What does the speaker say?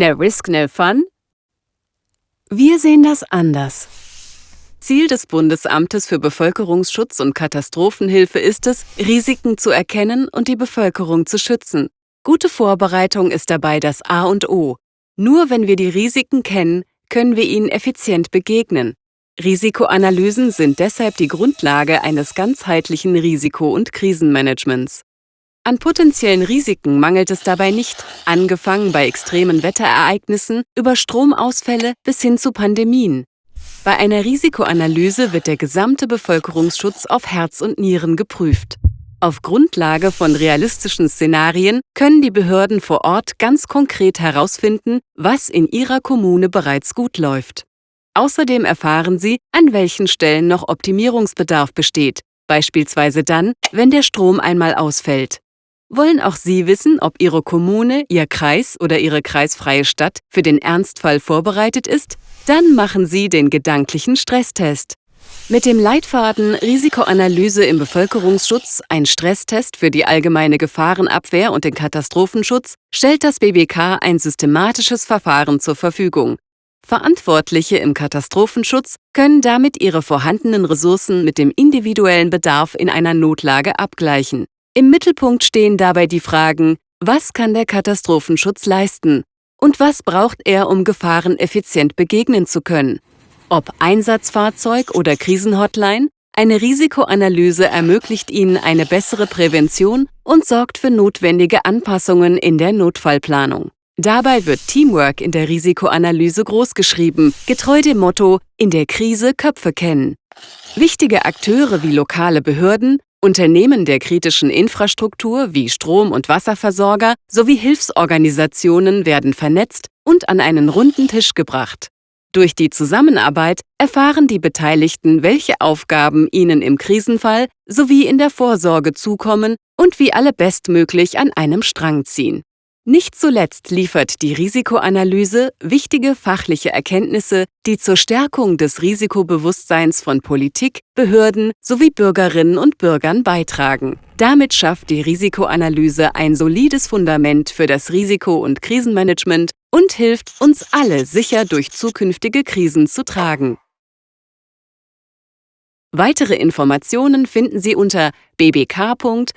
No risk, no fun? Wir sehen das anders. Ziel des Bundesamtes für Bevölkerungsschutz und Katastrophenhilfe ist es, Risiken zu erkennen und die Bevölkerung zu schützen. Gute Vorbereitung ist dabei das A und O. Nur wenn wir die Risiken kennen, können wir ihnen effizient begegnen. Risikoanalysen sind deshalb die Grundlage eines ganzheitlichen Risiko- und Krisenmanagements. An potenziellen Risiken mangelt es dabei nicht, angefangen bei extremen Wetterereignissen über Stromausfälle bis hin zu Pandemien. Bei einer Risikoanalyse wird der gesamte Bevölkerungsschutz auf Herz und Nieren geprüft. Auf Grundlage von realistischen Szenarien können die Behörden vor Ort ganz konkret herausfinden, was in ihrer Kommune bereits gut läuft. Außerdem erfahren sie, an welchen Stellen noch Optimierungsbedarf besteht, beispielsweise dann, wenn der Strom einmal ausfällt. Wollen auch Sie wissen, ob Ihre Kommune, Ihr Kreis oder Ihre kreisfreie Stadt für den Ernstfall vorbereitet ist? Dann machen Sie den gedanklichen Stresstest. Mit dem Leitfaden Risikoanalyse im Bevölkerungsschutz, ein Stresstest für die allgemeine Gefahrenabwehr und den Katastrophenschutz, stellt das BBK ein systematisches Verfahren zur Verfügung. Verantwortliche im Katastrophenschutz können damit ihre vorhandenen Ressourcen mit dem individuellen Bedarf in einer Notlage abgleichen. Im Mittelpunkt stehen dabei die Fragen, was kann der Katastrophenschutz leisten und was braucht er, um Gefahren effizient begegnen zu können. Ob Einsatzfahrzeug oder Krisenhotline, eine Risikoanalyse ermöglicht Ihnen eine bessere Prävention und sorgt für notwendige Anpassungen in der Notfallplanung. Dabei wird Teamwork in der Risikoanalyse großgeschrieben, getreu dem Motto In der Krise Köpfe kennen. Wichtige Akteure wie lokale Behörden, Unternehmen der kritischen Infrastruktur wie Strom- und Wasserversorger sowie Hilfsorganisationen werden vernetzt und an einen runden Tisch gebracht. Durch die Zusammenarbeit erfahren die Beteiligten, welche Aufgaben ihnen im Krisenfall sowie in der Vorsorge zukommen und wie alle bestmöglich an einem Strang ziehen. Nicht zuletzt liefert die Risikoanalyse wichtige fachliche Erkenntnisse, die zur Stärkung des Risikobewusstseins von Politik, Behörden sowie Bürgerinnen und Bürgern beitragen. Damit schafft die Risikoanalyse ein solides Fundament für das Risiko- und Krisenmanagement und hilft, uns alle sicher durch zukünftige Krisen zu tragen. Weitere Informationen finden Sie unter bbk.bund.de.